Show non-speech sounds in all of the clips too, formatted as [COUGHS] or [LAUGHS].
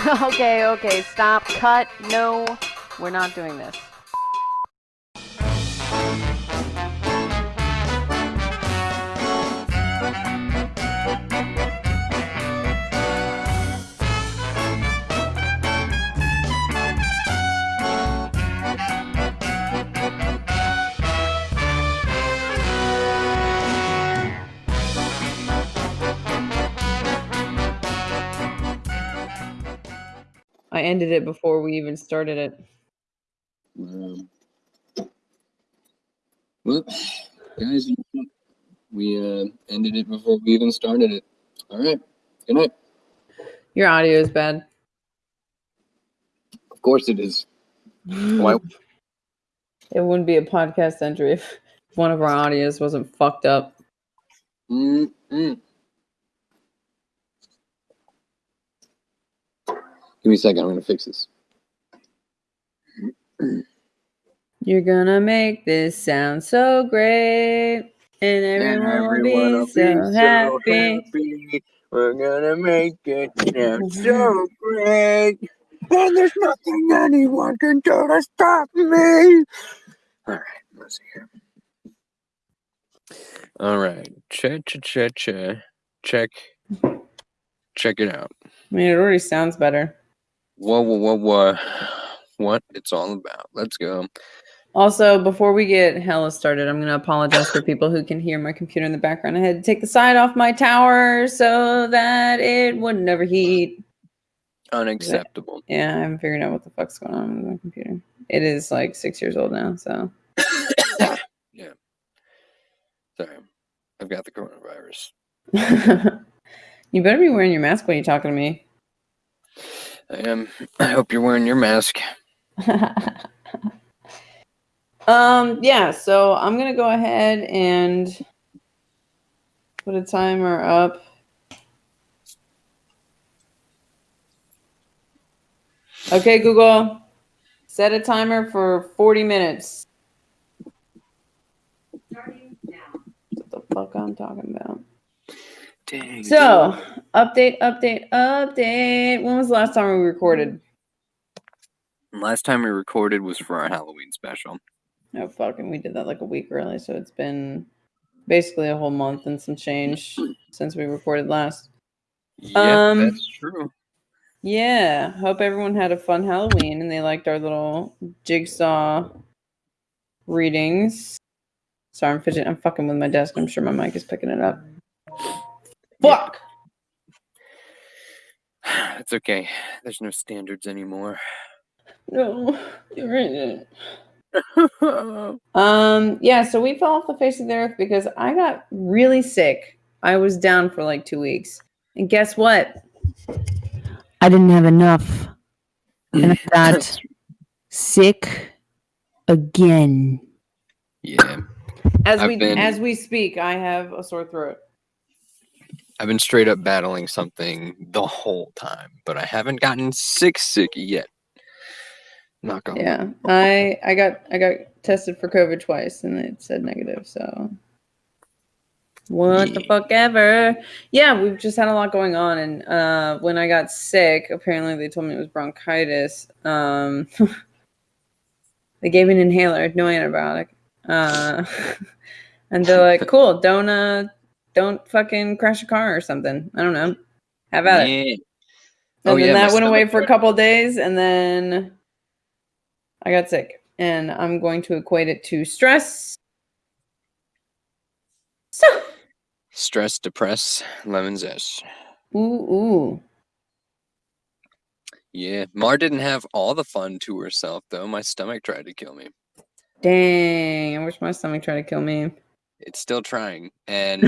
[LAUGHS] okay, okay, stop, cut, no, we're not doing this. Ended it before we even started it. Um, well, guys, we uh, ended it before we even started it. All right. Good night. Your audio is bad. Of course it is. Why? [LAUGHS] It wouldn't be a podcast entry if one of our audios wasn't fucked up. Mm-mm. Give me a second. I'm going to fix this. You're gonna make this sound so great, and everyone will be so happy. We're gonna make it sound [LAUGHS] so great. And there's nothing anyone can do to stop me. All right, let's see here. All right, check, check, check, check, check, check it out. I mean, it already sounds better. Whoa, whoa, whoa, whoa. What it's all about. Let's go. Also, before we get hella started, I'm gonna apologize for people who can hear my computer in the background. I had to take the side off my tower so that it wouldn't overheat. Unacceptable. Yeah, I haven't figured out what the fuck's going on with my computer. It is like six years old now, so [COUGHS] yeah. Sorry. I've got the coronavirus. [LAUGHS] you better be wearing your mask when you're talking to me. I am. I hope you're wearing your mask. [LAUGHS] um, yeah, so I'm gonna go ahead and put a timer up. Okay, Google, set a timer for 40 minutes. What the fuck I'm talking about? Dang. So, update, update, update. When was the last time we recorded? Last time we recorded was for our Halloween special. No, fucking, we did that like a week early, so it's been basically a whole month and some change [CLEARS THROAT] since we recorded last. Yeah, Um, that's true. Yeah, hope everyone had a fun Halloween and they liked our little jigsaw readings. Sorry, I'm fidgeting. I'm fucking with my desk. I'm sure my mic is picking it up. Fuck. [SIGHS] It's okay. There's no standards anymore. No, you're in. [LAUGHS] Um, yeah, so we fell off the face of the earth because I got really sick. I was down for like two weeks. And guess what? I didn't have enough. And I [LAUGHS] got sick again. yeah. As I've we been- as we speak, I have a sore throat. I've been straight up battling something the whole time, but I haven't gotten sick sick yet. Knock on. Yeah. I I got I got tested for COVID twice and it said negative, so what the fuck ever. Yeah, we've just had a lot going on and uh when I got sick, apparently they told me it was bronchitis. Um [LAUGHS] they gave me an inhaler, no antibiotic. Uh [LAUGHS] and they're like, [LAUGHS] cool, don't uh don't fucking crash a car or something. I don't know. Have at it. And Oh, then yeah, that went away for a couple days, and then I got sick. And I'm going to equate it to stress. So, Stress, depress, lemon zest. ooh, ooh. Yeah. Mar didn't have all the fun to herself though. My stomach tried to kill me. Dang, I wish my stomach tried to kill me. It's still trying. And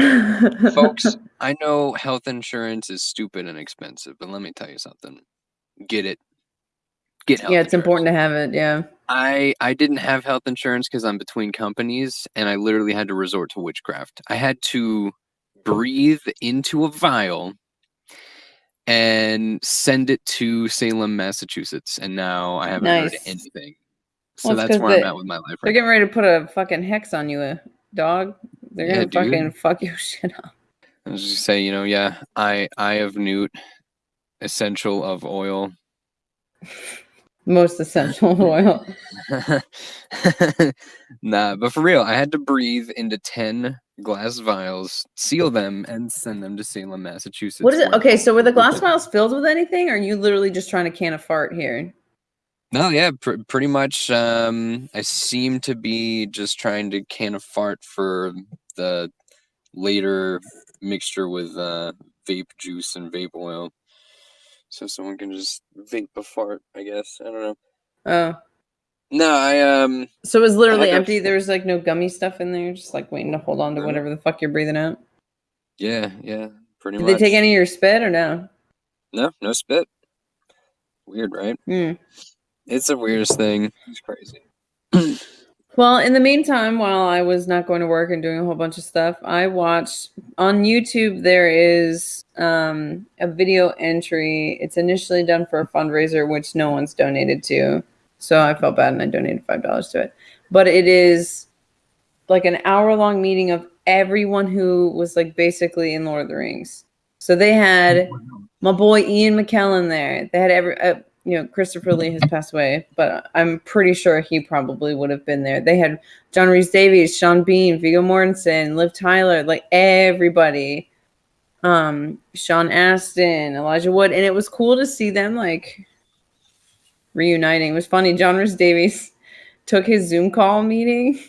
folks, [LAUGHS] I know health insurance is stupid and expensive, but let me tell you something. Get it. Get health yeah, it's insurance. important to have it. Yeah. I I didn't have health insurance because I'm between companies, and I literally had to resort to witchcraft. I had to breathe into a vial and send it to Salem, Massachusetts, and now I haven't heard anything. So Well, that's where I'm at with my life They're right getting ready to put a fucking hex on you, uh, dog. They're Yeah, gonna dude. fucking fuck your [LAUGHS] shit up. I was just say, you know, yeah, I I of newt, essential of oil, Most essential oil. [LAUGHS] nah, but for real, I had to breathe into 10 glass vials, seal them, and send them to Salem, Massachusetts. What is it? Okay, so were the glass vials filled with anything? Or are you literally just trying to can a fart here? No, yeah, pr- pretty much. Um, I seem to be just trying to can a fart for the later mixture with uh, vape juice and vape oil, so someone can just vape a fart. I guess I don't know. Oh. No, I um, So it was literally empty. There was like no gummy stuff in there, just like waiting to hold on to whatever the fuck you're breathing out. yeah, yeah, pretty Did much. they take any of your spit or no? No, no spit. Weird, right? Hmm. It's the weirdest thing. It's crazy. [CLEARS THROAT] Well, in the meantime, while I was not going to work and doing a whole bunch of stuff, I watched on YouTube. There is um, a video entry. It's initially done for a fundraiser, which no one's donated to. So I felt bad and I donated five dollars to it. But it is like an hour long meeting of everyone who was like basically in Lord of the Rings. So they had my boy Ian McKellen there. They had every, uh, you know, Christopher Lee has passed away, but I'm pretty sure he probably would have been there. They had John Rhys-Davies, Sean Bean, Viggo Mortensen, Liv Tyler, like everybody. Um, Sean Astin, Elijah Wood, and it was cool to see them like reuniting. It was funny. John Rhys-Davies [LAUGHS] took his Zoom call meeting. [LAUGHS]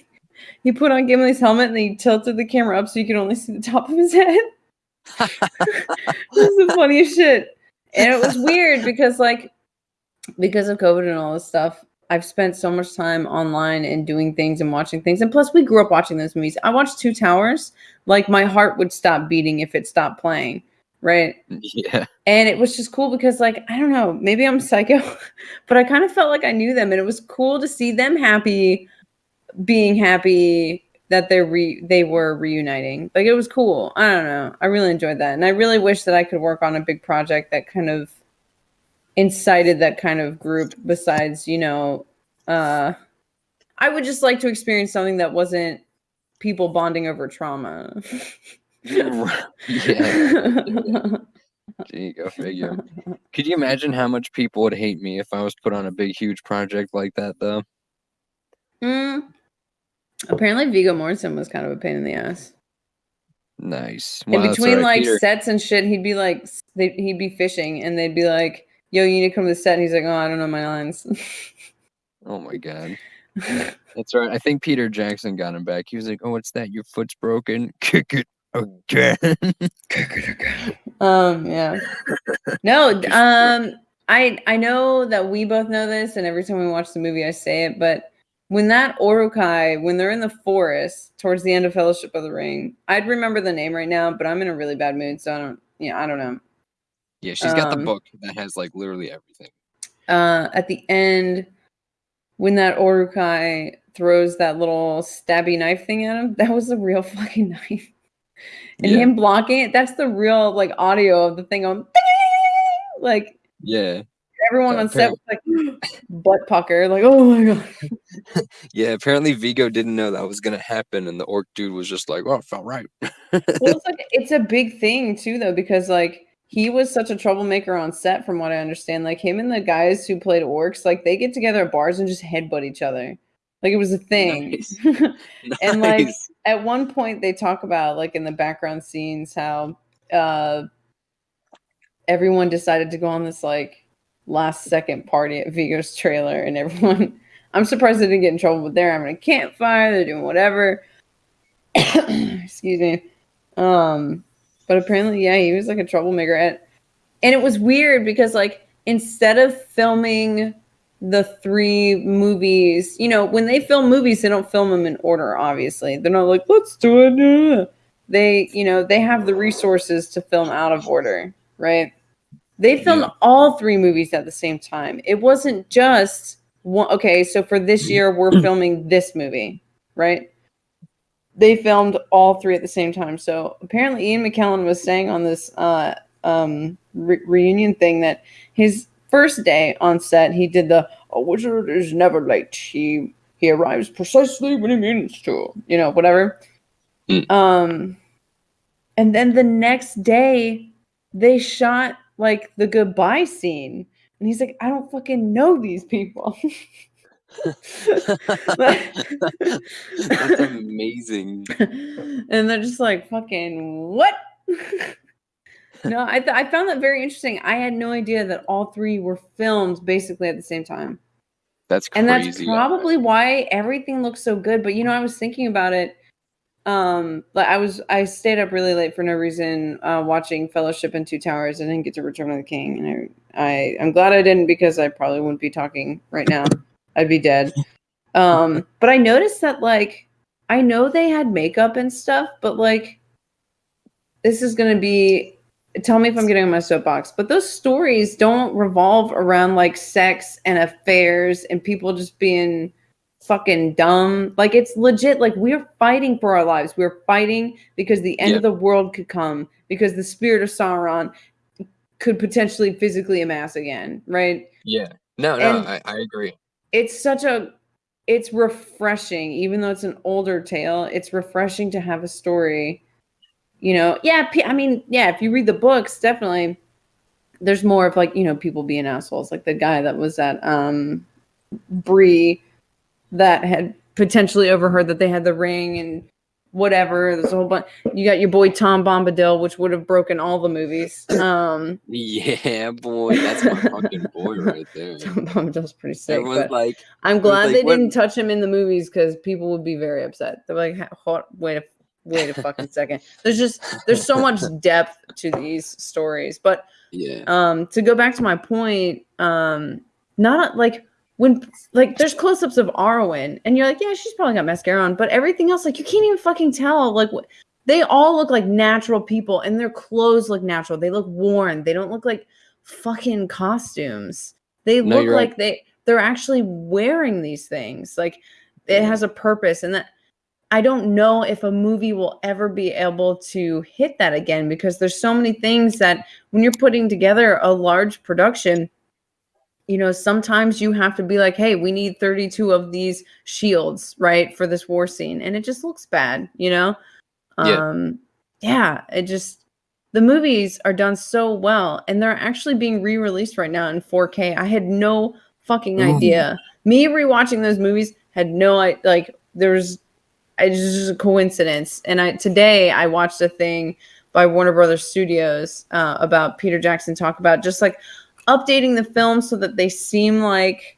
He put on Gimli's helmet and he tilted the camera up so you could only see the top of his head. [LAUGHS] this is the funniest shit. And it was weird because like because of COVID and all this stuff, I've spent so much time online and doing things and watching things. And plus we grew up watching those movies. I watched Two Towers. Like my heart would stop beating if it stopped playing. Right. [LAUGHS] Yeah, And it was just cool because, like, I don't know, maybe I'm [LAUGHS] psycho, but I kind of felt like I knew them, and it was cool to see them happy, being happy that they're re- they were reuniting. Like, it was cool. I don't know. I really enjoyed that, and I really wish that I could work on a big project that kind of incited that kind of group. Besides, you know, uh, I would just like to experience something that wasn't people bonding over trauma. [LAUGHS] yeah. [LAUGHS] There you go, figure. Could you imagine how much people would hate me if I was put on a big, huge project like that, though? Mm. Apparently, Viggo Mortensen was kind of a pain in the ass. Nice. in Well, that's between alright, like Peter. sets and shit, he'd be like, he'd be fishing, and they'd be like, "Yo, you need to come to the set." And he's like, "Oh, I don't know my lines." [LAUGHS] Oh my god. That's right. I think Peter Jackson got him back. He was like, "Oh, what's that? Your foot's broken. [LAUGHS] Kick it again." Kick it again. um, yeah. No, [LAUGHS] um, I I know that we both know this, and every time we watch the movie, I say it, but. When that Uruk-hai, when they're in the forest towards the end of Fellowship of the Ring, I'd remember the name right now, but I'm in a really bad mood, so I don't. Yeah, I don't know. Yeah, she's got the Um, book that has like literally everything. uh, at the end when that Uruk-hai throws that little stabby knife thing at him, that was a real [LAUGHS] fucking knife. And Yeah. him blocking it, that's the real like audio of the thing on [LAUGHS] like Yeah. everyone on set was like [GASPS] butt pucker, like, oh my god. [LAUGHS] Yeah, apparently Viggo didn't know that was gonna happen, and the orc dude was just like, "Oh, it felt right." Well, it's like it's a big thing too, though, because like he was such a troublemaker on set, from what I understand. Like him and the guys who played orcs, like they get together at bars and just headbutt each other. Like it was a thing. Nice. [LAUGHS] [LAUGHS] And, like, Nice. at one point they talk about like in the background scenes how uh everyone decided to go on this like last second party at Viggo's trailer and everyone [LAUGHS] I'm surprised they didn't get in trouble but they're having a campfire they're doing whatever [COUGHS] excuse me um but apparently yeah he was like a troublemaker at and it was weird because like instead of filming the three movies, you know, when they film movies, they don't film them in order, obviously. They're not like, let's do it. uh." They, you know, they have the resources to film out of order, right? They filmed Yeah. all three movies at the same time. It wasn't just one. Okay, so for this year, we're [CLEARS THROAT] filming this movie, right? They filmed all three at the same time. So apparently, Ian McKellen was saying on this uh, um, re- reunion thing that his first day on set, he did the "A wizard is never late. He he arrives precisely when he means to," you know, whatever. Mm. Um, and then the next day, they shot like the goodbye scene. And he's like, I don't fucking know these people. [LAUGHS] That's [LAUGHS] amazing. and they're just like, fucking what? [LAUGHS] no, I, th- I found that very interesting. I had no idea that all three were filmed basically at the same time. That's crazy. And that's probably why everything looks so good. But you know, I was thinking about it. Um, like I was, I stayed up really late for no reason, uh, watching Fellowship and Two Towers. I didn't get to Return of the King, and I, I, I'm glad I didn't because I probably wouldn't be talking right now. I'd be dead. Um, [LAUGHS] but I noticed that like I know they had makeup and stuff, but like this is gonna be tell me if I'm getting on my soapbox, but those stories don't revolve around like sex and affairs and people just being fucking dumb. Like it's legit. Like we're fighting for our lives. We're fighting because the end Yep. of the world could come because the spirit of Sauron could potentially physically amass again, right? Yeah. No, no, And- I, I agree. It's such a it's refreshing even though it's an older tale. It's refreshing to have a story. You know, yeah, I mean, yeah, if you read the books, definitely there's more of like, you know, people being assholes, like the guy that was at um Bree that had potentially overheard that they had the ring and whatever. There's a whole bunch. You got your boy Tom Bombadil, which would have broken all the movies. Um, Yeah, boy, that's my fucking boy right there. [LAUGHS] Tom Bombadil's pretty sick. But like, I'm glad like, they what- didn't touch him in the movies because people would be very upset. They're like, "Ha- hold, wait a wait a fucking [LAUGHS] second. There's just there's so much depth to these stories, but yeah, um to go back to my point um not like when like there's close-ups of Arwen and you're like yeah she's probably got mascara on but everything else like you can't even fucking tell like what they all look like natural people and their clothes look natural. They look worn. They don't look like fucking costumes. They No, look you're right. like they they're actually wearing these things. Like it has a purpose and that I don't know if a movie will ever be able to hit that again because there's so many things that when you're putting together a large production, you know, sometimes you have to be like, hey, we need 32 of these shields, right, for this war scene. And it just looks bad, you know? Yeah. Um, yeah, it just the movies are done so well and they're actually being re-released right now in 4K. I had no fucking idea. Me rewatching those movies had no I like there's it's just a coincidence. And I today I watched a thing by Warner Brothers Studios uh, about Peter Jackson talk about just like updating the film so that they seem like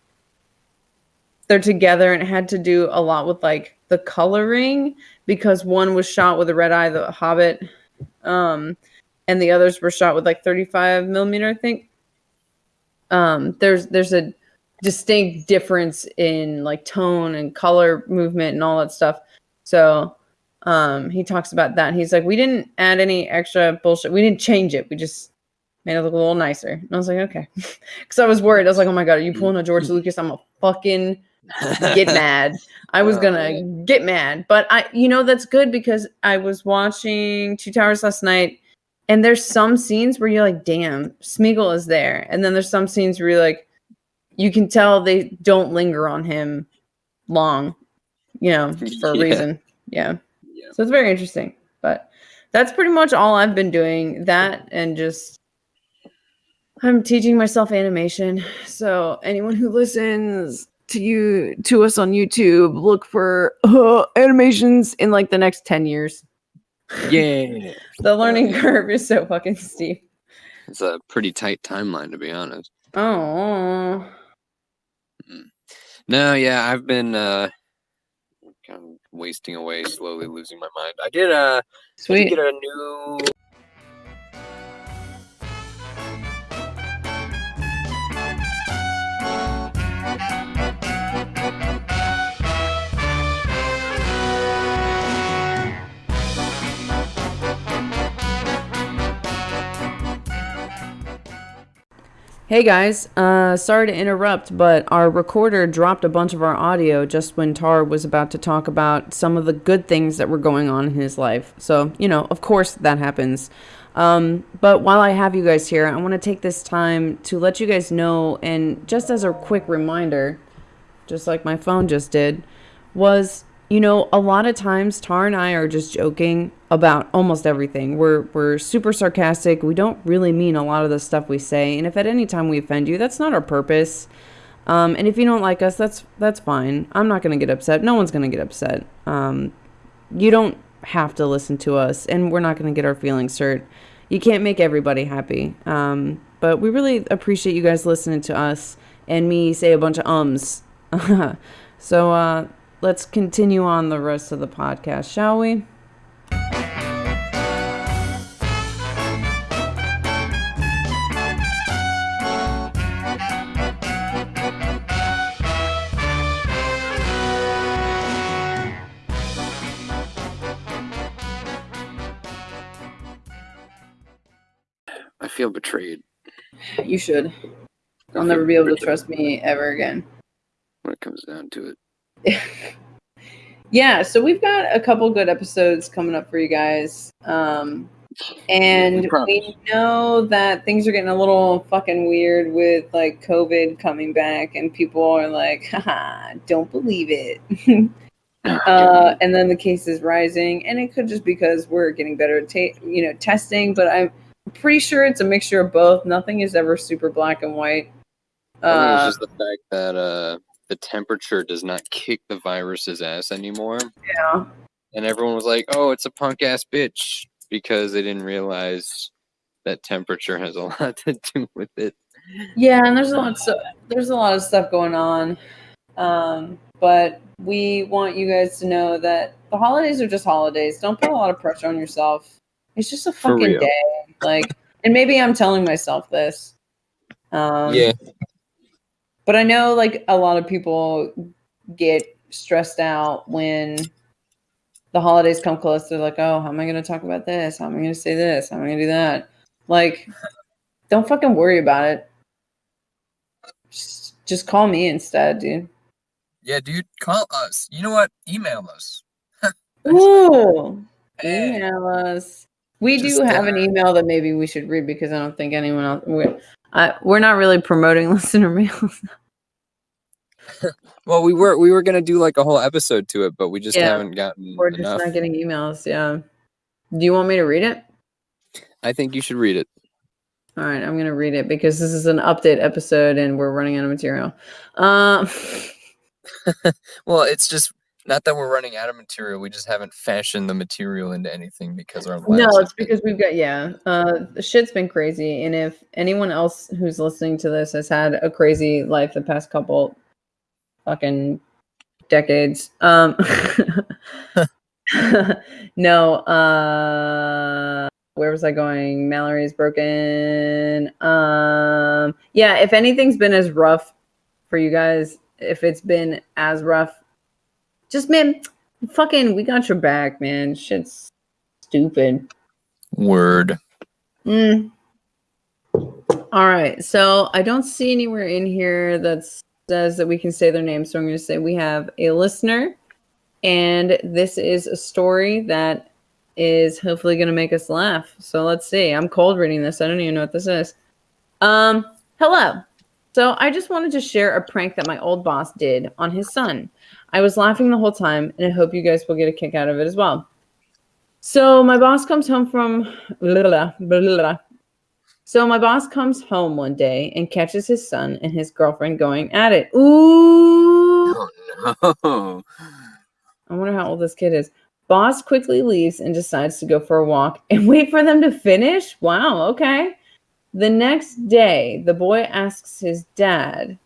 they're together and it had to do a lot with like the coloring because one was shot with a red eye the hobbit um and the others were shot with like 35 millimeter i think. Um there's there's a distinct difference in like tone and color movement and all that stuff. So um he talks about that he's like we didn't add any extra bullshit. We didn't change it. We just made it look a little nicer and i was like okay [LAUGHS] because i was worried i was like oh my god are you mm. pulling a george mm. lucas i'm a fucking [LAUGHS] get mad. I was Oh, gonna get mad, but I, you know, that's good because I was watching Two Towers last night, and there's some scenes where you're like, "Damn, Smeagol is there," and then there's some scenes where you're like, you can tell they don't linger on him long, you know, [LAUGHS] for a Yeah. reason. Yeah. Yeah. So it's very interesting, but that's pretty much all I've been doing. That and just. I'm teaching myself animation. So anyone who listens to you to us on YouTube, look for uh, animations in like the next 10 years. yeah. [LAUGHS] The learning curve is so fucking steep. It's a pretty tight timeline, to be honest. Oh. No, yeah, I've been uh, kind of wasting away, slowly losing my mind. I did uh, I did Sweet. get a new. Hey guys, uh, sorry to interrupt, but our recorder dropped a bunch of our audio just when Tar was about to talk about some of the good things that were going on in his life. So, you know, of course that happens. Um, but while I have you guys here, I want to take this time to let you guys know, and just as a quick reminder, just like my phone just did, was you know, a lot of times Tar and I are just joking about almost everything. We're we're super sarcastic. We don't really mean a lot of the stuff we say. And if at any time we offend you, that's not our purpose. Um, and if you don't like us, that's that's fine. I'm not gonna get upset. No one's gonna get upset. Um, you don't have to listen to us, and we're not gonna get our feelings hurt. You can't make everybody happy. Um, but we really appreciate you guys listening to us and me say a bunch of ums. [LAUGHS] so uh, let's continue on the rest of the podcast, shall we? I feel betrayed You should. I'll never be able to trust me ever again. when it comes down to it. [LAUGHS] yeah, so we've got a couple good episodes coming up for you guys. Um, and we know that things are getting a little fucking weird with like COVID coming back, and people are like, haha, don't believe it. [LAUGHS] uh, and then the cases rising, and it could just because we're getting better at ta- you know testing, but I'm pretty sure it's a mixture of both. Nothing is ever super black and white. Uh, it's just the fact that uh, the temperature does not kick the virus's ass anymore. yeah. And everyone was like, oh, it's a punk ass bitch because they didn't realize that temperature has a [LAUGHS] lot to do with it. Yeah, and there's a lot. So there's a lot of stuff going on, um, but we want you guys to know that the holidays are just holidays. Don't put a lot of pressure on yourself. It's just a fucking day. Like, and maybe I'm telling myself this. Um, yeah. But I know like a lot of people get stressed out when the holidays come close. They're like, "Oh, how am I going to talk about this? How am I going to say this? How am I going to do that?" Like, don't fucking worry about it. Just, just call me instead, dude. Yeah, dude, call us. You know what? Email us. [LAUGHS] Ooh, Hey, email us. We do Just, have an uh, email that maybe we should read because I don't think anyone else. We're, I, we're not really promoting [LAUGHS] listener mail. [LAUGHS] well, we were we were gonna do like a whole episode to it, but we just Yeah, haven't gotten We're just enough. not getting emails. Yeah. Do you want me to read it? I think you should read it. All right, I'm gonna read it because this is an update episode and we're running out of material. Um, [LAUGHS] Well, it's just not that we're running out of material. We just haven't fashioned the material into anything because our no, it's because we've got yeah. Uh, the shit's been crazy, and if anyone else who's listening to this has had a crazy life the past couple fucking decades, um, [LAUGHS] no, uh. Where was I going? Mallory's broken. Um, yeah, if anything's been as rough for you guys, if it's been as rough, just man, fucking, we got your back, man. Shit's stupid. word. Mm. All right, so I don't see anywhere in here that says that we can say their name, so I'm going to say we have a listener, and this is a story that is hopefully going to make us laugh. So let's see. I'm cold reading this. I don't even know what this is. Um, hello. So I just wanted to share a prank that my old boss did on his son. I was laughing the whole time, and I hope you guys will get a kick out of it as well. So my boss comes home from blah, blah, blah. So my boss comes home one day and catches his son and his girlfriend going at it. Ooh. Oh [LAUGHS] no. I wonder how old this kid is. Boss quickly leaves and decides to go for a walk and [LAUGHS] wait for them to finish. Wow, okay. The next day, the boy asks his dad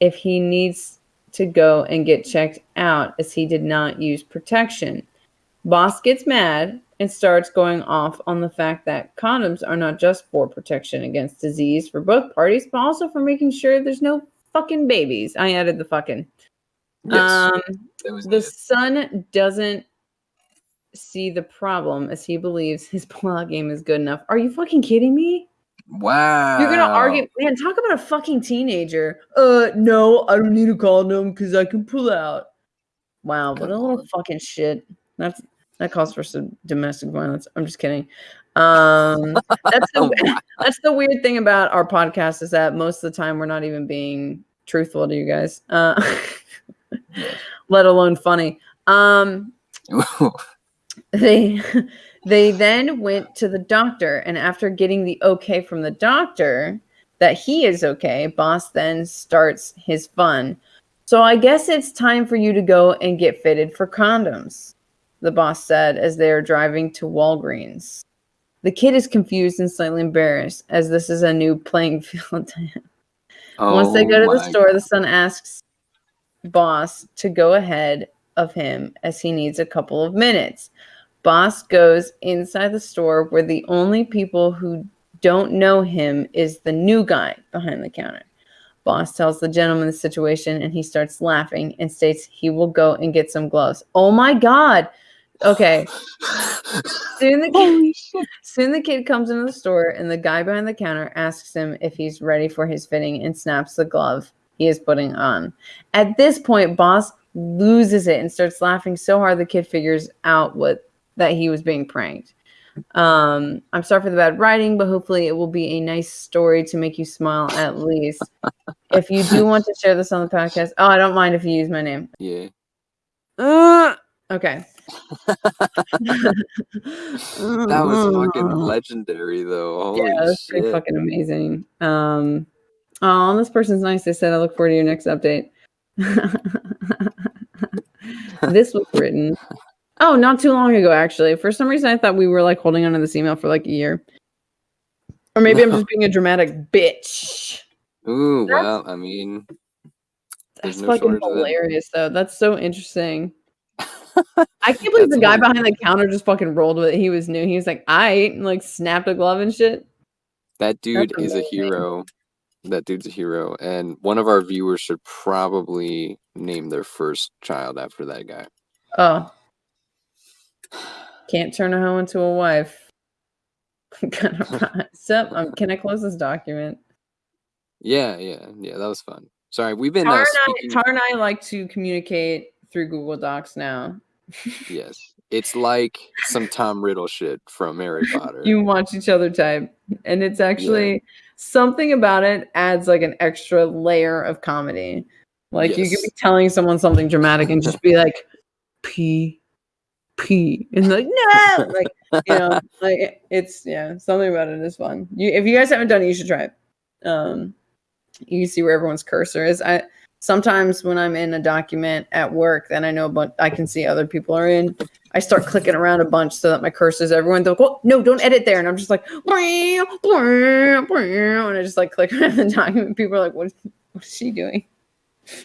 if he needs to go and get checked out as he did not use protection. Boss gets mad and starts going off on the fact that condoms are not just for protection against disease for both parties, but also for making sure there's no fucking babies. I added the fucking. Yes, Um, the son doesn't see the problem as he believes his [LAUGHS] pullout game is good enough. Are you fucking kidding me? Wow. You're gonna argue, man. Talk about a fucking teenager. Uh, no, I don't need a condom because I can pull out. Wow, what a little fucking shit. That's that calls for some domestic violence. I'm just kidding. Um, that's [LAUGHS] the [LAUGHS] that's the weird thing about our podcast is that most of the time we're not even being truthful to you guys. Uh, [LAUGHS] let alone funny. Um, they they then went to the doctor, and after getting the okay from the doctor that he is okay, boss then starts his fun. So I guess it's time for you to go and get fitted for condoms, the boss said as they are driving to Walgreens. The kid is confused and slightly embarrassed as this is a new playing [LAUGHS] field to him. Once they go to Oh the store, the son asks boss to go ahead of him as he needs a couple of minutes. Boss goes inside the store where the only people who don't know him is the new guy behind the counter. Boss tells the gentleman the situation and he starts laughing and states he will go and get some gloves. Oh my god. Okay. Soon the kid, soon the kid comes into the store and the guy behind the counter asks him if he's ready for his fitting and snaps the glove he is putting on. At this point, boss loses it and starts laughing so hard the kid figures out what that he was being pranked. Um, I'm sorry for the bad writing, but hopefully it will be a nice story to make you smile at least. if you do want to share this on the podcast, oh, I don't mind if you use my name. Yeah. Uh, okay. [LAUGHS] That was fucking [LAUGHS] legendary though. Holy yeah, that's pretty fucking amazing. Um, oh, this person's nice. They said, "I look forward to your next update." [LAUGHS] this was written, oh, not too long ago. Actually, for some reason, I thought we were like holding onto this email for like a year, or maybe I'm just [LAUGHS] being a dramatic bitch. Ooh, That's- well, I mean, That's no fucking shortage of that. hilarious, though. That's so interesting. [LAUGHS] I can't believe the guy hilarious. behind the counter just fucking rolled with it. He was new. He was like, "I," and like snapped a glove and shit. that dude is a hero. That dude's a hero, and one of our viewers should probably name their first child after that guy. Oh. Can't turn a hoe into a wife. [LAUGHS] Gonna [LAUGHS] rise up. Um, can I close this document? Yeah, yeah, yeah. That was fun. Sorry, we've been Tar uh, and, I. Tar and I like to communicate through Google Docs now. [LAUGHS] Yes, it's like some Tom Riddle shit from Harry Potter. You watch each other type. And it's actually something about it adds like an extra layer of comedy. Like you could be telling someone something dramatic and just be like, P, P, and like, no, [LAUGHS] like, you know, like it's, yeah, something about it is fun. You, if you guys haven't done it, you should try it. Um, you can see where everyone's cursor is. I sometimes when I'm in a document at work, then I know, but I can see other people are in. I start clicking around a bunch so that my cursor's everyone. They're like, oh, no, don't edit there. And I'm just like, "Blah, blah, blah," and I just like click [LAUGHS] around the document. People are like, what, what is she doing? [LAUGHS]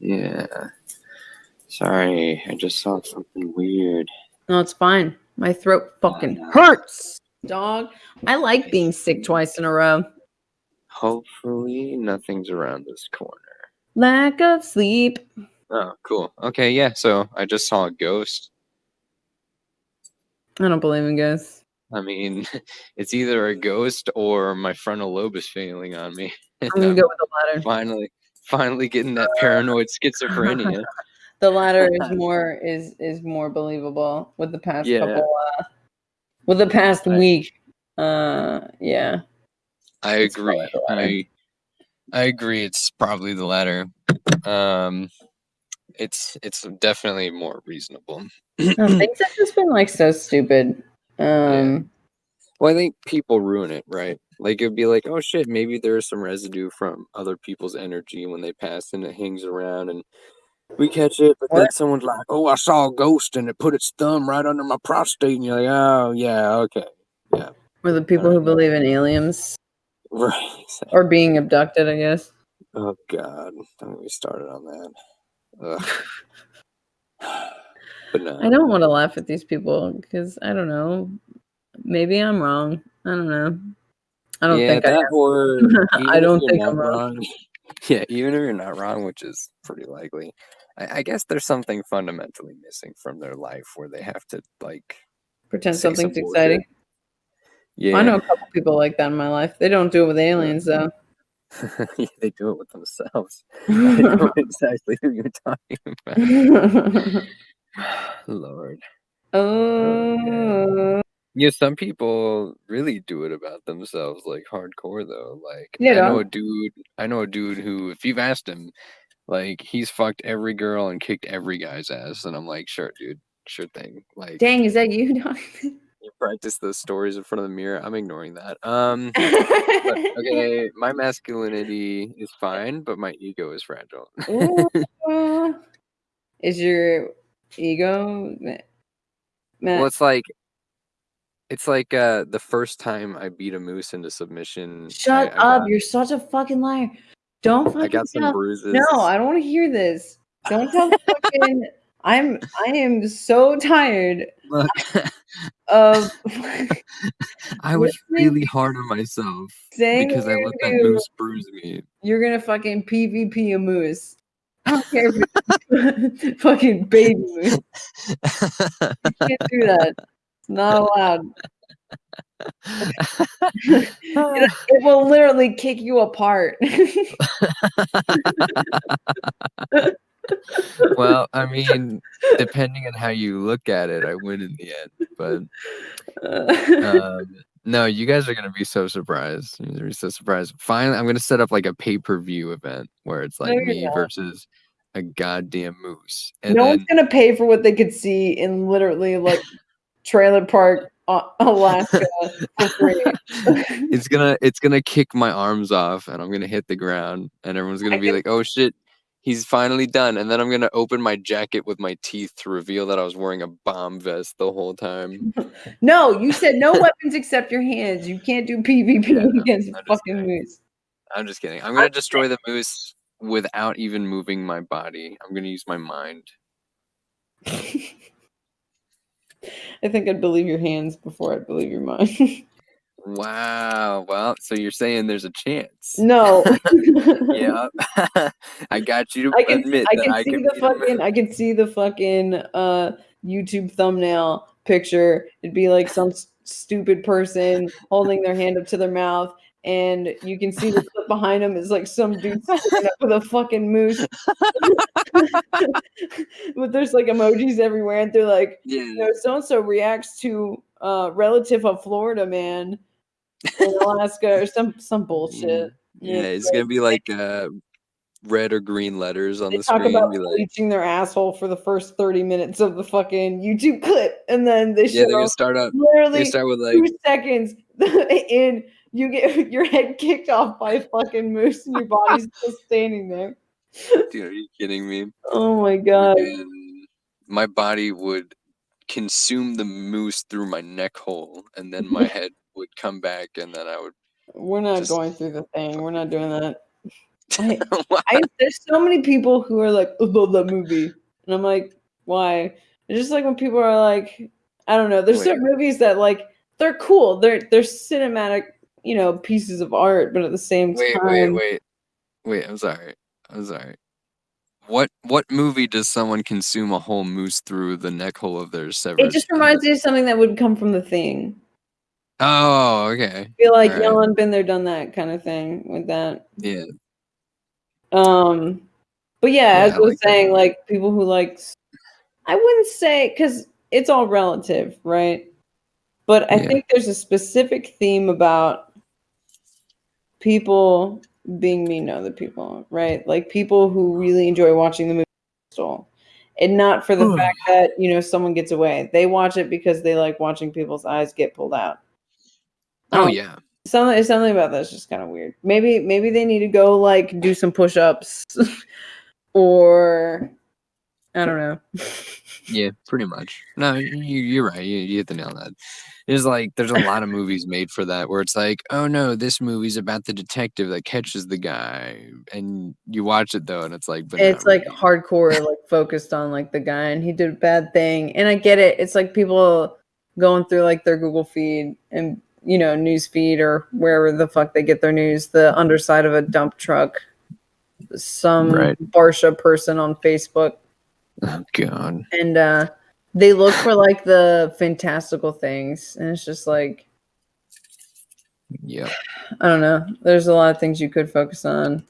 Yeah. Sorry, I just saw something weird. No, it's fine. My throat fucking hurts, dog. I like being sick twice in a row. Hopefully, nothing's around this corner. Lack of sleep. Oh, cool. Okay, yeah. So I just saw a ghost. I don't believe in ghosts. I mean, [LAUGHS] it's either a ghost or my frontal lobe is failing on me. I'm gonna [LAUGHS] go with the latter. finally, finally getting that uh, paranoid schizophrenia. [LAUGHS] The latter is [LAUGHS] more is is more believable with the past Yeah. couple uh with the past Right. week. Uh yeah. I It's agree. probably the latter. I I agree. It's probably the latter. Um, it's it's definitely more reasonable. No, [CLEARS THROAT] things have just been like so stupid. Um Well, I think people ruin it, right? Like it'd be like, oh shit, maybe there's some residue from other people's energy when they pass and it hangs around and we catch it, but then someone's like, oh, I saw a ghost and it put its thumb right under my prostate, and you're like, oh yeah, okay, Yeah. or the people who believe in aliens [LAUGHS] right. exactly. or being abducted, I guess. Oh god, don't get me started on that. [LAUGHS] But no, I don't want to laugh at these people because I don't know. Maybe I'm wrong. I don't know. I don't yeah, think I that am. or [LAUGHS] I don't think I'm wrong. Yeah, even if you're not wrong, which is pretty likely, I, I guess there's something fundamentally missing from their life where they have to like. pretend something's some exciting. Yeah, I know a couple people like that in my life. They don't do it with aliens though. [LAUGHS] Yeah, they do it with themselves. [LAUGHS] [LAUGHS] I know exactly who you're talking about. Lord. oh, Yeah, some people really do it about themselves, like hardcore though. Like Yeah, I know dog. a dude I know a dude who if you've asked him, Like he's fucked every girl and kicked every guy's ass, and I'm like, sure, dude, sure thing. Like, Dang, is that [LAUGHS] you? Dog? you practice those stories in front of the mirror. I'm ignoring that. Um, [LAUGHS] but, okay, my masculinity is fine, but my ego is fragile. Ooh. [LAUGHS] is your ego? ma- ma- well, it's like. It's like uh, the first time I beat a moose into submission. Shut I up! got- You're such a fucking liar. Don't fucking I got some tell- bruises. No, I don't want to hear this. Don't tell me [LAUGHS] fucking. I'm. I am so tired Look, [LAUGHS] of [LAUGHS] I was really hard on myself saying because I you're let that gonna moose bruise me. You're gonna fucking PvP a moose. I don't care if it's fucking baby moose. You can't do that. Not allowed. it, [LAUGHS] [LAUGHS] it will literally kick you apart. [LAUGHS] well, I mean, depending on how you look at it, I win in the end. But um, no, you guys are gonna be so surprised. You're gonna be so surprised. Finally, I'm gonna set up like a pay per view event where it's like me versus a goddamn moose, and no then one's gonna pay for what they could see in literally like trailer park uh, [LAUGHS] Alaska for free. it's gonna it's gonna kick my arms off, and I'm gonna hit the ground, and everyone's gonna I be like, "Oh shit." He's finally done, and then I'm gonna open my jacket with my teeth to reveal that I was wearing a bomb vest the whole time. [LAUGHS] No, you said no weapons except your hands. You can't do PvP Yeah, against I'm fucking kidding. moose. I'm just kidding. I'm gonna destroy the moose without even moving my body. I'm gonna use my mind. [LAUGHS] I think I'd believe your hands before I'd believe your mind. [LAUGHS] Wow. Well, so you're saying there's a chance? no. [LAUGHS] Yeah. [LAUGHS] I got you to I can admit I that can I see can the beat a moose. fucking I can see the fucking uh YouTube thumbnail picture. It'd be like some stupid person holding their hand up to their mouth and you can see the [LAUGHS] clip behind them is like some dude up with a fucking moose. [LAUGHS] [LAUGHS] but there's like emojis everywhere and they're like, Yeah. you know, so and so reacts to uh relative of Florida man in Alaska or some some bullshit. Yeah, it's gonna be like uh, red or green letters on they the talk screen. about Be like, bleaching their asshole for the first 30 minutes of the fucking YouTube clip, and then they yeah, they're gonna start up. They literally start with like, two seconds in, you get [LAUGHS] your head kicked off by a fucking moose, and your body's [LAUGHS] still standing there. dude, are you kidding me? Oh my god! And my body would consume the moose through my neck hole, and then my [LAUGHS] head would come back, and then I would. We're not just- going through the thing. We're not doing that. I, I, there's so many people who are like, I love that movie. And I'm like, why? It's just like when people are like, I don't know, there's Wait. certain movies that like they're cool. They're they're cinematic, you know, pieces of art, but at the same wait, time wait, wait, wait. I'm sorry. I'm sorry. What what movie does someone consume a whole moose through the neck hole of their severed? it just reminds me of something that would come from the thing. Oh, okay. I feel like Alright. Ellen been there, done that kind of thing with that. Yeah. Um, but yeah, Yeah, as I was like saying, movie. like people who like, I wouldn't say because it's all relative, right? But I Yeah. think there's a specific theme about people being mean to other people, right? Like people who really enjoy watching the movie Crystal, and not for the Ugh. fact that you know someone gets away. They watch it because they like watching people's eyes get pulled out. Oh Um, yeah. something something about that's just kind of weird. Maybe maybe they need to go like do some push-ups [LAUGHS] or I don't know. Yeah, pretty much. No, you, you're right. You, you hit the nail on that. It's like there's a lot of movies made for that where it's like, oh no, this movie's about the detective that catches the guy, and you watch it though, and it's like, but it's like really. hardcore like focused on like the guy and he did a bad thing. And I get it. It's like people going through like their Google feed and you know, news feed or wherever the fuck they get their news, the underside of a dump truck. Some Right. Barsha person on Facebook oh god. and uh they look for like the fantastical things and it's just like Yep. i don't know there's a lot of things you could focus on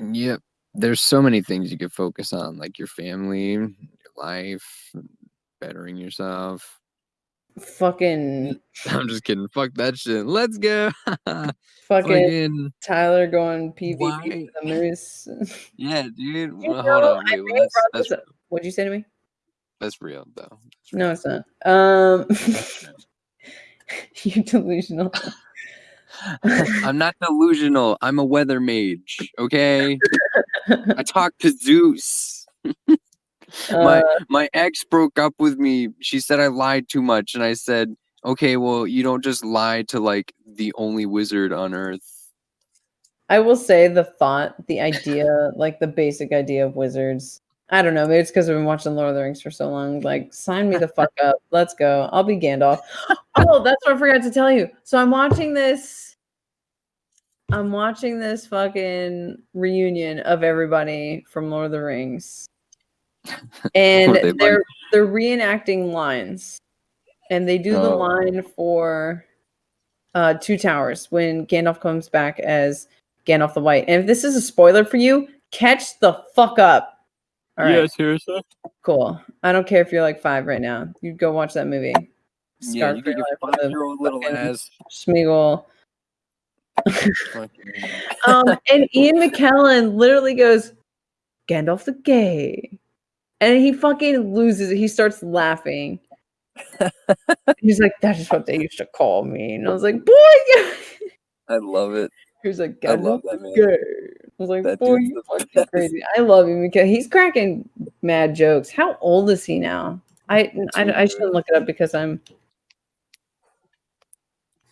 Yep. There's so many things you could focus on, like your family, your life, bettering yourself. Fucking [LAUGHS] I'm just kidding. Fuck that shit. Let's go. [LAUGHS] fucking Fucking Tyler going PvP the moose. [LAUGHS] yeah, dude. Well, hold on. Wait, well, that's, that's. What'd you say to me? that's real though. No, it's not. Um, you delusional. I'm not delusional. I'm a weather mage. Okay. I talk to Zeus. My Uh, my ex broke up with me. She said I lied too much, and I said, "Okay, well, you don't just lie to like the only wizard on earth." I will say the thought, the idea, [LAUGHS] like the basic idea of wizards. I don't know. Maybe it's because I've been watching Lord of the Rings for so long. Like, sign me the fuck up. Let's go. I'll be Gandalf. [LAUGHS] Oh, that's what I forgot to tell you. So I'm watching this. I'm watching this fucking reunion of everybody from Lord of the Rings, and they they're they're reenacting lines, and they do the Oh. line for uh, Two Towers when Gandalf comes back as Gandalf the White. And if this is a spoiler for you, catch the fuck up. All right, seriously. cool. I don't care if you're like five right now. You go watch that movie. Yeah, you for get your your life with a five-year-old little ass. Schmeagle. [LAUGHS] Um, and Ian McKellen literally goes, Gandalf the gay. And he fucking loses it. He starts laughing. [LAUGHS] He's like, that is what they used to call me. And I was like, boy, yeah. I love it. He was like, I love that the man. gay. I was like, That boy, you fucking crazy. I love him because he's cracking mad jokes. How old is he now? I I, I shouldn't look it up because I'm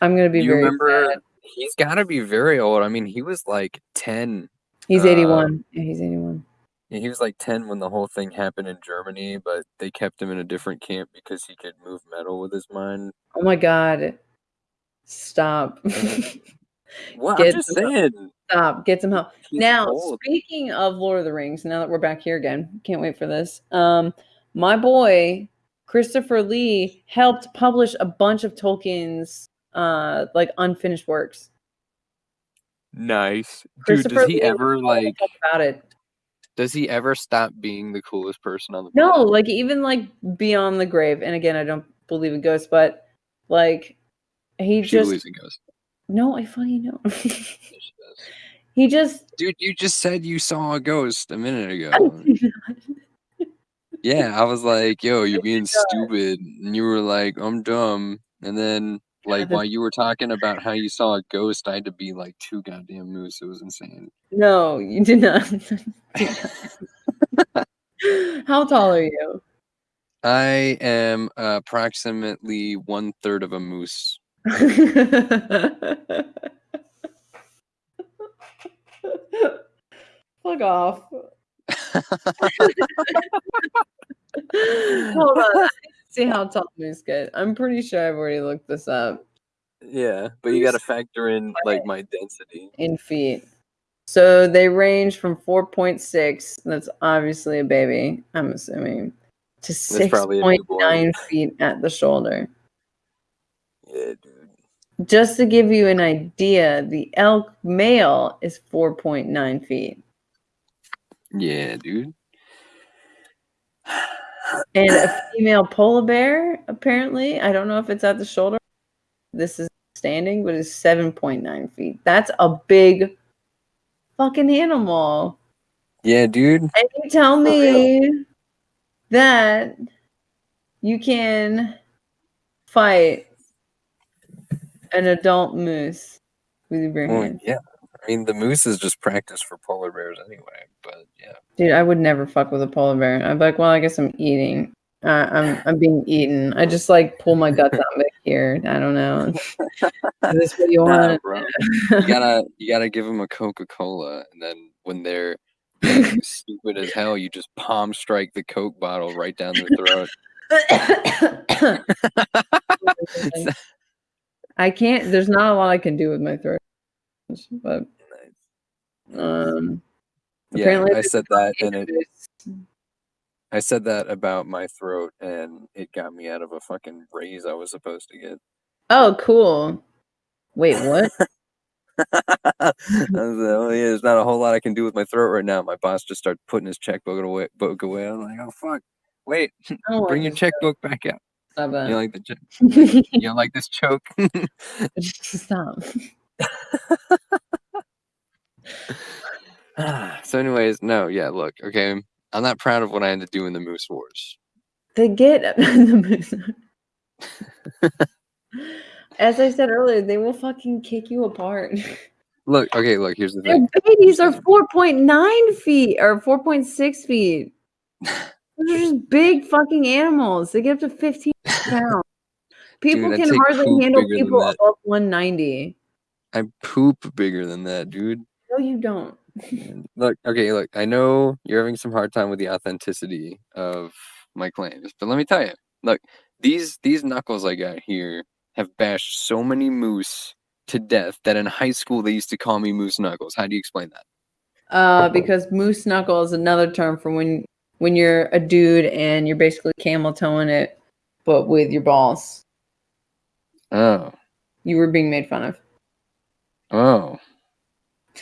I'm gonna be you very remember? sad. He's got to be very old. I mean, he was like ten. He's uh, 81. Yeah, he's 81. Yeah, He was like ten when the whole thing happened in Germany, but they kept him in a different camp because he could move metal with his mind. Oh my god. Stop. [LAUGHS] [LAUGHS] Well, Get I'm just some- saying. Stop. Get some help. he's now, old. speaking of Lord of the Rings, now that we're back here again, can't wait for this. Um, my boy Christopher Lee helped publish a bunch of Tolkien's uh like unfinished works. Nice, dude. Does he Lee ever like? about it? Does he ever stop being the coolest person on the No, planet? like even like beyond the grave. And again, I don't believe in ghosts, but like he She just believes in ghosts. no, I fucking know. [LAUGHS] He just Dude, you just said you saw a ghost a minute ago. yeah, I was like, "Yo, [LAUGHS] you're being stupid," and you were like, "I'm dumb." And then, like, while you were talking about how you saw a ghost, I had to be like two goddamn moose. It was insane. no, you did not. [LAUGHS] How tall are you? I am approximately one third of a moose. [LAUGHS] Fuck off. [LAUGHS] Hold on. I need to See how tall moose get. I'm pretty sure I've already looked this up Yeah, but you got to factor in like my density. in feet. So they range from 4.6, that's obviously a baby, I'm assuming, to 6.9 feet at the shoulder. Yeah, dude. Just to give you an idea, the elk male is 4.9 feet. Yeah, dude. And a female polar bear, apparently, I don't know if it's at the shoulder. This is standing, but it's 7.9 feet. That's a big fucking animal. Yeah, dude. And you tell me that you can fight an adult moose with your bare Well, hands. yeah. I mean, the moose is just practice for polar bears anyway. But yeah. Dude, I would never fuck with a polar bear. I'd be like, well, I guess I'm eating. Uh, I'm I'm being eaten. I just like pull my guts out back here. I don't know. Is this what you want? bro. You gotta [LAUGHS] you gotta give them a Coca Cola, and then when they're [LAUGHS] stupid as hell, you just palm strike the Coke bottle right down their throat. [LAUGHS] I can't. There's not a lot I can do with my throat, but um, yeah, I said that, and it. [LAUGHS] I said that about my throat, and it got me out of a fucking raise I was supposed to get. Oh, cool. Wait, what? [LAUGHS] I was like, oh yeah, there's not a whole lot I can do with my throat right now. My boss just started putting his checkbook away. Book away. I'm like, oh fuck, wait, Oh, [LAUGHS] bring your checkbook back out. Stop. You like the? You don't like this choke? Stop. [SIGHS] so, anyways, no, yeah. Look, okay, I'm not proud of what I had to do in the Moose Wars. They get [LAUGHS] the moose. [LAUGHS] As I said earlier, they will fucking kick you apart. [LAUGHS] Look, okay, look. Here's the Their thing. babies are 4.9 feet or 4.6 feet. Those are just big fucking animals. They get up to 15 pounds. People Dude, can hardly handle people above 190. I poop bigger than that, dude. No, you don't. Look, okay, look. I know you're having some hard time with the authenticity of my claims, but let me tell you. Look, these these knuckles I got here have bashed so many moose to death that in high school they used to call me Moose Knuckles. How do you explain that? Uh, because moose knuckle is another term for when when you're a dude and you're basically camel toeing it, but with your balls. Oh, You were being made fun of. oh,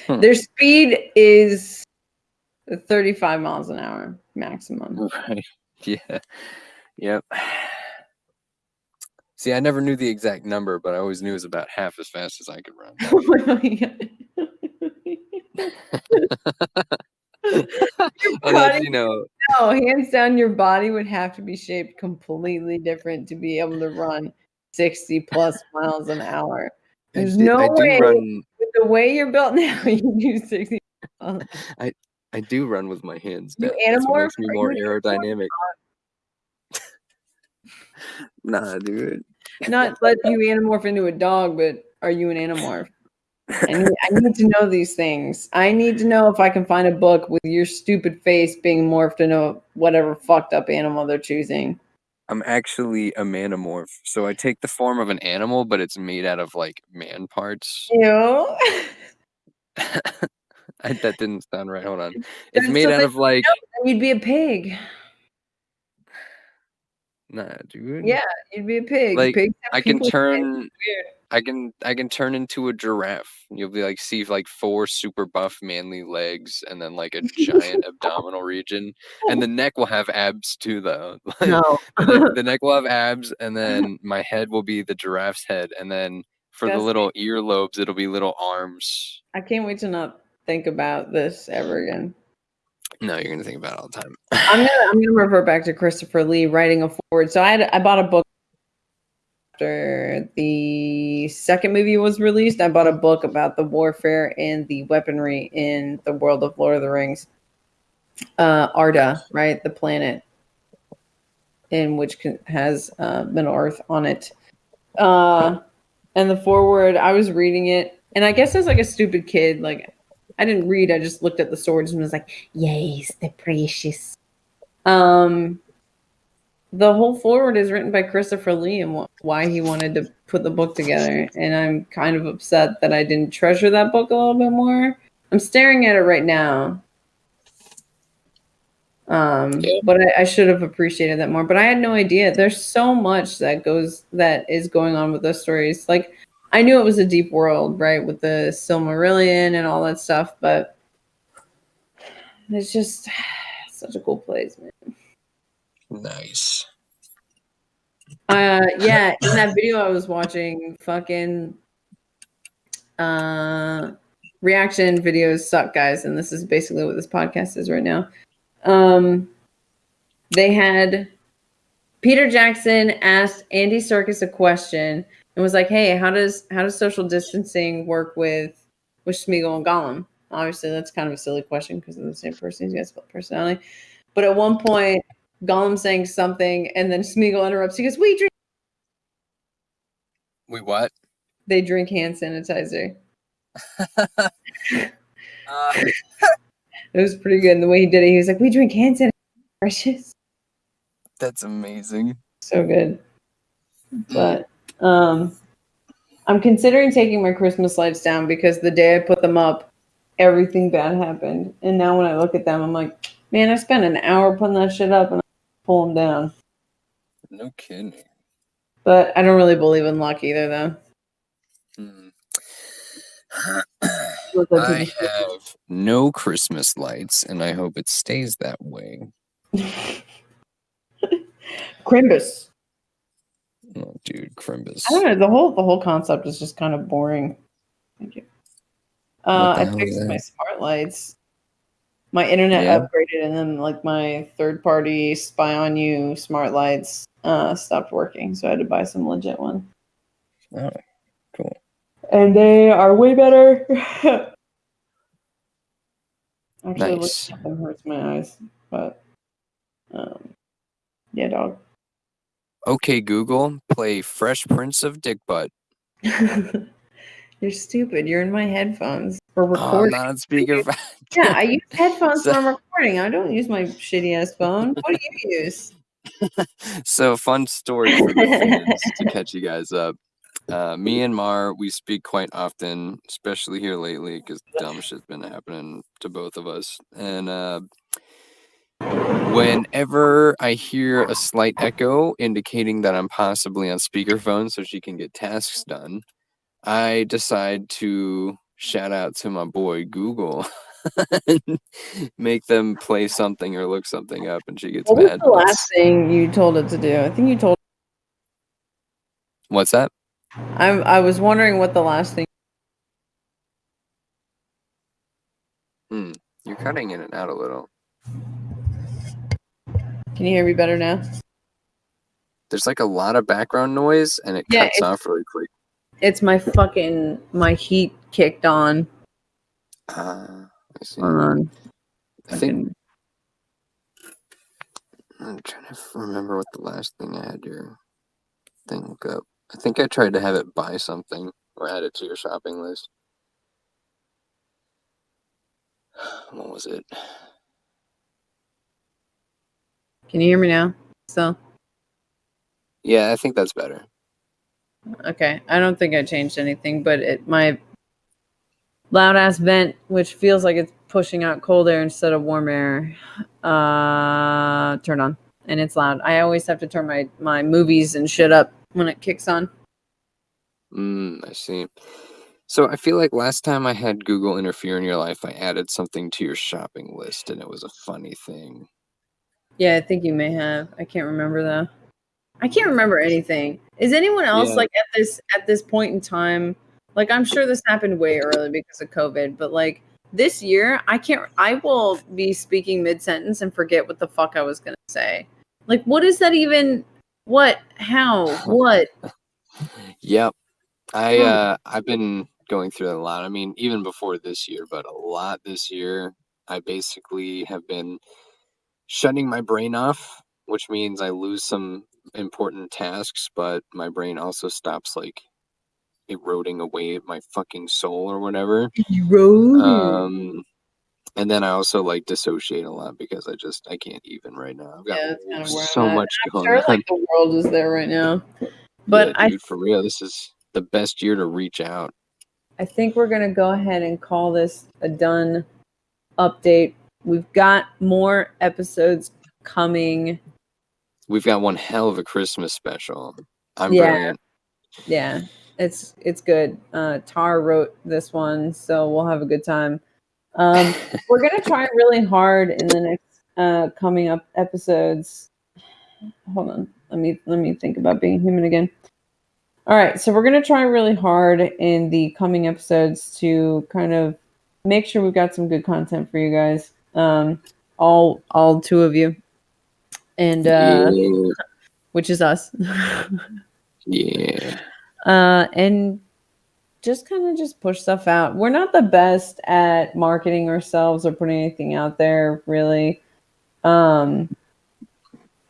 Hmm. Their speed is 35 miles an hour maximum. [LAUGHS] right. Yeah. Yep. See, I never knew the exact number, but I always knew it was about half as fast as I could run. [LAUGHS] Body- [LAUGHS] you know, no, hands down, your body would have to be shaped completely different to be able to run 60 plus miles an hour. There's do- no I do way run. The way you're built [LAUGHS] now, you do 60. miles. I do run with my hands. You animorph? makes me more aerodynamic. nah, dude. Not [LAUGHS] let you animorph into a dog, but are you an animorph? I need, I need to know these things. I need to know if I can find a book with your stupid face being morphed into whatever fucked up animal they're choosing. I'm actually a manamorph, so I take the form of an animal, but it's made out of like man parts. Ew. [LAUGHS] I, that didn't sound right. Hold on. [LAUGHS] It's made out of like. You'd be a pig. Nah, dude. Yeah, you'd be a pig. Like, Pigs I can turn. I can I can turn into a giraffe. You'll be like see like four super buff manly legs and then like a giant abdominal region. And the neck will have abs too though. [LAUGHS] Like, No. the, neck, the [LAUGHS] neck will have abs and then my head will be the giraffe's head and then for the Disgusting. little earlobes it'll be little arms. I can't wait to not think about this ever again. No, you're gonna think about it all the time. I'm gonna I'm gonna revert back to Christopher Lee writing a foreword. So I had I bought a book after the second movie was released. I bought a book about the warfare and the weaponry in the world of Lord of the Rings. Uh, Arda, right, the planet in which can, has uh, Middle Earth on it. Uh, and the foreword, I was reading it, and I guess as like a stupid kid, like I didn't read. I just looked at the swords and was like, "Yes, the precious." Um, the whole foreword is written by Christopher Lee and wh- why he wanted to put the book together. And I'm kind of upset that I didn't treasure that book a little bit more. I'm staring at it right now. Um, Yeah. but I, I should have appreciated that more. But I had no idea. There's so much that goes that is going on with those stories. Like I knew it was a deep world, right, with the Silmarillion and all that stuff, but it's just [SIGHS] such a cool place, man. Nice. Uh, yeah, in that video I was watching, fucking uh, reaction videos suck, guys, and this is basically what this podcast is right now. Um, they had Peter Jackson asked Andy Serkis a question and was like, "Hey, how does how does social distancing work with with Smeagol and Gollum?" Obviously, that's kind of a silly question because they're the same person. He's got split personality. But at one point, Gollum saying something, and then Smeagol interrupts. He goes, "We drink." We what? They drink hand sanitizer. [LAUGHS] Uh, [LAUGHS] It was pretty good. And the way he did it, he was like, "We drink hand sanitizer." Precious. that's amazing. So good. But um, I'm considering taking my Christmas lights down because the day I put them up, everything bad happened. And now when I look at them, I'm like, man, I spent an hour putting that shit up and I pull them down. No kidding. But I don't really believe in luck either, though. Hmm. Look up to I have no Christmas lights, and I hope it stays that way. [LAUGHS] Crimbus. Oh, dude, Crimbus. I don't know. The whole the whole concept is just kind of boring. Thank you. Uh, I fixed my smart lights. My internet Yeah? upgraded, and then like my third party spy on you smart lights uh, stopped working, so I had to buy some legit one. Oh, cool. And they are way better. [LAUGHS] Actually, Nice. looking at them hurts my eyes, but um, yeah, dog. Okay, Google, play Fresh Prince of Dick Butt. [LAUGHS] You're stupid. You're in my headphones for Oh, I'm recording. not on speaker. yeah, I use headphones [LAUGHS] So- when I'm recording. I don't use my shitty ass phone. What do you use? [LAUGHS] so fun story for the fans to catch you guys up. Uh, me and Mar, we speak quite often, especially here lately, because dumb shit's been happening to both of us. And uh, whenever I hear a slight echo indicating that I'm possibly on speakerphone so she can get tasks done, I decide to shout out to my boy Google. [LAUGHS] and make them play something or look something up and she gets What was the last thing you told it to do? I think you told. What's that? I I was wondering what the last thing. Hmm. You're cutting in and out a little. Can you hear me better now? There's like a lot of background noise and it Yeah, cuts off really quick. It's my fucking my heat kicked on. Ah, I see. Hold on. I think I'm trying to remember what the last thing I had your thing look up. I think I tried to have it buy something or add it to your shopping list. [SIGHS] What was it? Can you hear me now? So Yeah, I think that's better. okay. I don't think I changed anything, but it my loud ass vent, which feels like it's pushing out cold air instead of warm air, uh, turned on, and it's loud. I always have to turn my my movies and shit up when it kicks on. Mm, I see. So I feel like last time I had Google interfere in your life, I added something to your shopping list and it was a funny thing. Yeah, I think you may have. I can't remember though. I can't remember anything. Is anyone else Yeah. like at this at this point in time? Like I'm sure this happened way early because of COVID, but like this year, I can't. I will be speaking mid sentence and forget what the fuck I was gonna say. Like, what is that even? What? How? What? Yep. I uh I've been going through that a lot. I mean, even before this year, but a lot this year. I basically have been shutting my brain off, which means I lose some important tasks, but my brain also stops like eroding away at my fucking soul or whatever. Road. Um and then I also like dissociate a lot because I just I can't even right now. I've got yeah, kind of so much going sure on. like the world is there right now, [LAUGHS] but yeah, I dude, for real, this is the best year to reach out. I think we're gonna go ahead and call this a done update. We've got more episodes coming. We've got one hell of a Christmas special. I'm Yeah. brilliant. Yeah, it's it's good. Uh, Tar wrote this one, so we'll have a good time. Um, [LAUGHS] we're gonna try really hard in the next uh, coming up episodes. Hold on, let me let me think about being human again. All right, so we're gonna try really hard in the coming episodes to kind of make sure we've got some good content for you guys. Um, all all two of you, and uh, yeah. which is us. [LAUGHS] yeah. uh, and just kind of just push stuff out. We're not the best at marketing ourselves or putting anything out there, really. Um,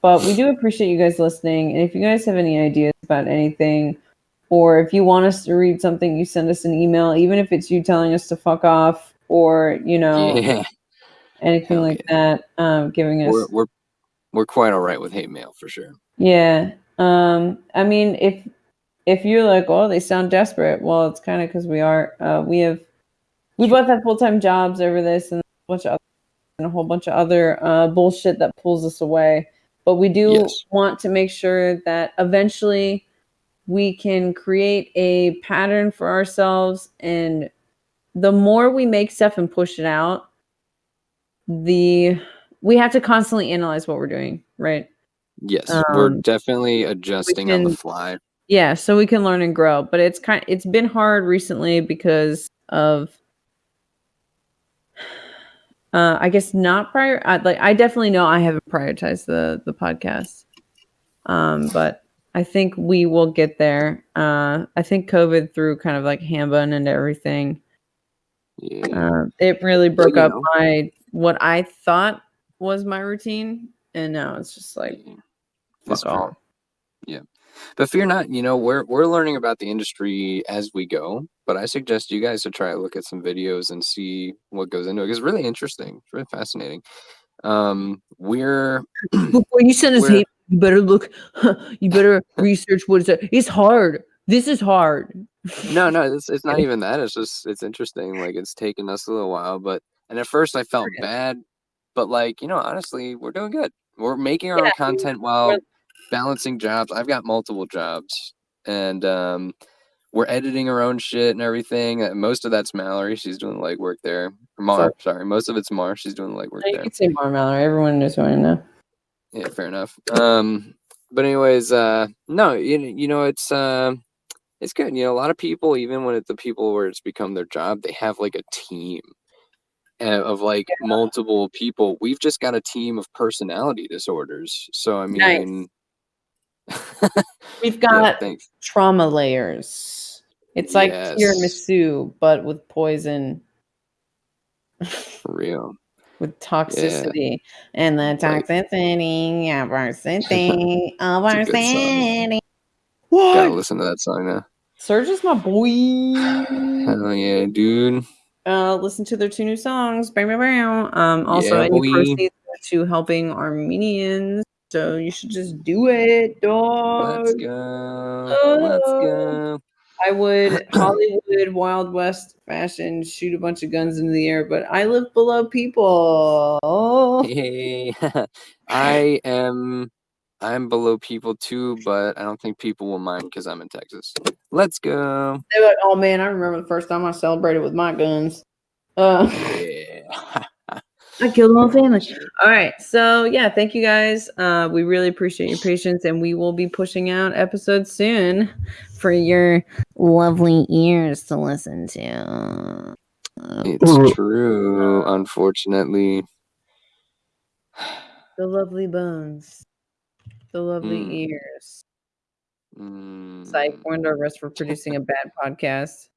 but we do appreciate you guys listening. And if you guys have any ideas about anything, or if you want us to read something, you send us an email, even if it's you telling us to fuck off, or you know Yeah. Anything like that, um, giving us We're we're we're quite all right with hate mail for sure. Yeah. Um, I mean, if if you're like, oh, they sound desperate, well, it's kind of because we are. Uh, we have we both have full time jobs over this and a bunch of other, and a whole bunch of other uh, bullshit that pulls us away. But we do Yes. want to make sure that eventually we can create a pattern for ourselves, and the more we make stuff and push it out, the we have to constantly analyze what we're doing, right? Yes, we're Um, definitely adjusting on the fly. yeah so we can learn and grow but it's kind it's been hard recently because of uh i guess not prior I, like i definitely know i haven't prioritized the the podcast um but i think we will get there uh i think covid threw kind of like handbun into everything Yeah. uh, it really broke up know. my what i thought was my routine and now it's just like yeah. fuck It's fair. off. But fear not, you know, we're we're learning about the industry as we go. But I suggest you guys to try to look at some videos and see what goes into it. It's really interesting. It's really fascinating. Um, we're [CLEARS THROAT] Before you send us We're- hate, you better look. You better research what is it. It's hard. This is hard. no, no, it's it's not [LAUGHS] even that. It's just it's interesting. Like it's taken us a little while, but and at first I felt Okay. bad, but like you know, honestly, we're doing good. We're making our Yeah, own content while balancing jobs. I've got multiple jobs, and um, we're editing our own shit and everything. Uh, Most of that's Mallory. She's doing the legwork there. Or Mar, sorry. Most of it's Mar. She's doing the legwork You there. can say more, Mallory. Everyone knows who I am now. Yeah, fair enough. Um, but anyways, uh, no, you you know it's uh, it's good. You know, a lot of people, even when it's the people where it's become their job, they have like a team of like multiple people. We've just got a team of personality disorders. So I Nice. mean, We've [LAUGHS] got thanks. trauma layers. It's like Yes. tiramisu, but with poison, [LAUGHS] For real. with toxicity, and the Like- toxicity of our city, of our good song. Gotta listen to that song now. Serj is my boy. Hell yeah, dude. Uh, listen to their two new songs. Bam, bam, bam. Um, also, Yeah, any proceeds to helping Armenians. So you should just do it, dog. Let's go. Let's Oh. go. I would [CLEARS THROAT] Hollywood Wild West fashion shoot a bunch of guns into the air, but I live below people. [LAUGHS] Hey, [LAUGHS] I am. I'm below people too, but I don't think people will mind because I'm in Texas. Let's go. They're like, oh man, I remember the first time I celebrated with my guns. Uh, Yeah. [LAUGHS] I killed my family. All right. So yeah, thank you guys. Uh, we really appreciate your patience, and we will be pushing out episodes soon for your lovely ears to listen to. It's true, unfortunately. [SIGHS] the lovely bones, the lovely Mm. ears. Mm. Psych. We're under arrest for producing a bad podcast.